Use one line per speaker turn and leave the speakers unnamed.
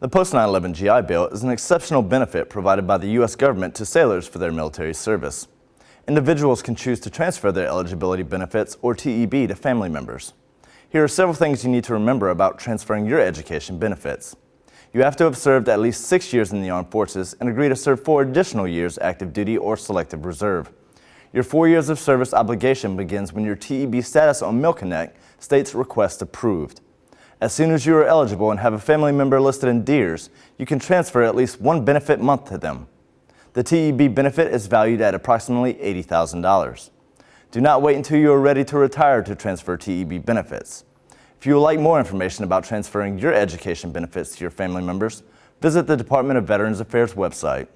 The post-9/11 GI Bill is an exceptional benefit provided by the U.S. government to sailors for their military service. Individuals can choose to transfer their eligibility benefits or TEB to family members. Here are several things you need to remember about transferring your education benefits. You have to have served at least six years in the armed forces and agree to serve four additional years active duty or selective reserve. Your four years of service obligation begins when your TEB status on MilConnect states request approved. As soon as you are eligible and have a family member listed in DEERS, you can transfer at least one benefit month to them. The TEB benefit is valued at approximately $80,000. Do not wait until you are ready to retire to transfer TEB benefits. If you would like more information about transferring your education benefits to your family members, visit the Department of Veterans Affairs website.